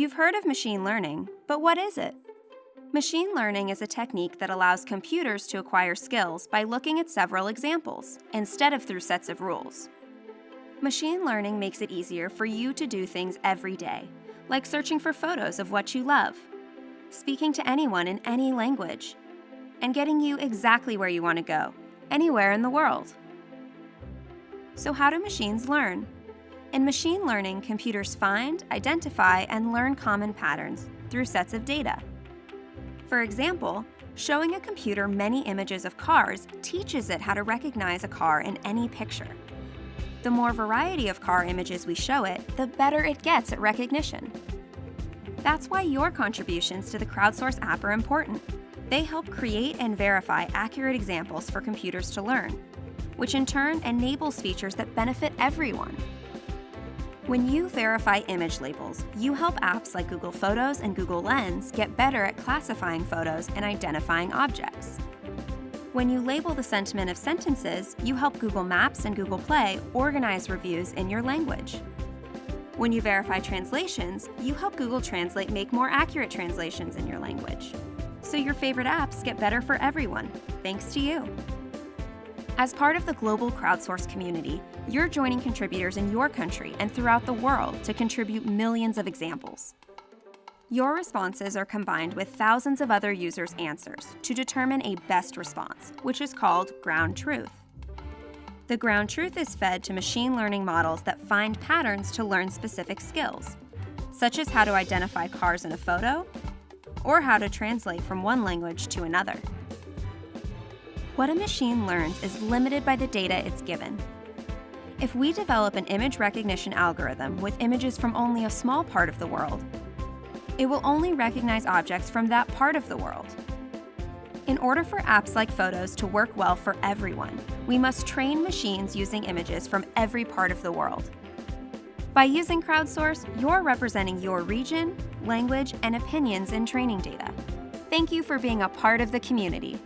You've heard of machine learning, but what is it? Machine learning is a technique that allows computers to acquire skills by looking at several examples, instead of through sets of rules. Machine learning makes it easier for you to do things every day, like searching for photos of what you love, speaking to anyone in any language, and getting you exactly where you want to go, anywhere in the world. So how do machines learn? In machine learning, computers find, identify, and learn common patterns through sets of data. For example, showing a computer many images of cars teaches it how to recognize a car in any picture. The more variety of car images we show it, the better it gets at recognition. That's why your contributions to the Crowdsource app are important. They help create and verify accurate examples for computers to learn, which in turn enables features that benefit everyone. When you verify image labels, you help apps like Google Photos and Google Lens get better at classifying photos and identifying objects. When you label the sentiment of sentences, you help Google Maps and Google Play organize reviews in your language. When you verify translations, you help Google Translate make more accurate translations in your language. So your favorite apps get better for everyone, thanks to you. As part of the global crowdsource community, you're joining contributors in your country and throughout the world to contribute millions of examples. Your responses are combined with thousands of other users' answers to determine a best response, which is called ground truth. The ground truth is fed to machine learning models that find patterns to learn specific skills, such as how to identify cars in a photo or how to translate from one language to another. What a machine learns is limited by the data it's given. If we develop an image recognition algorithm with images from only a small part of the world, it will only recognize objects from that part of the world. In order for apps like Photos to work well for everyone, we must train machines using images from every part of the world. By using Crowdsource, you're representing your region, language, and opinions in training data. Thank you for being a part of the community.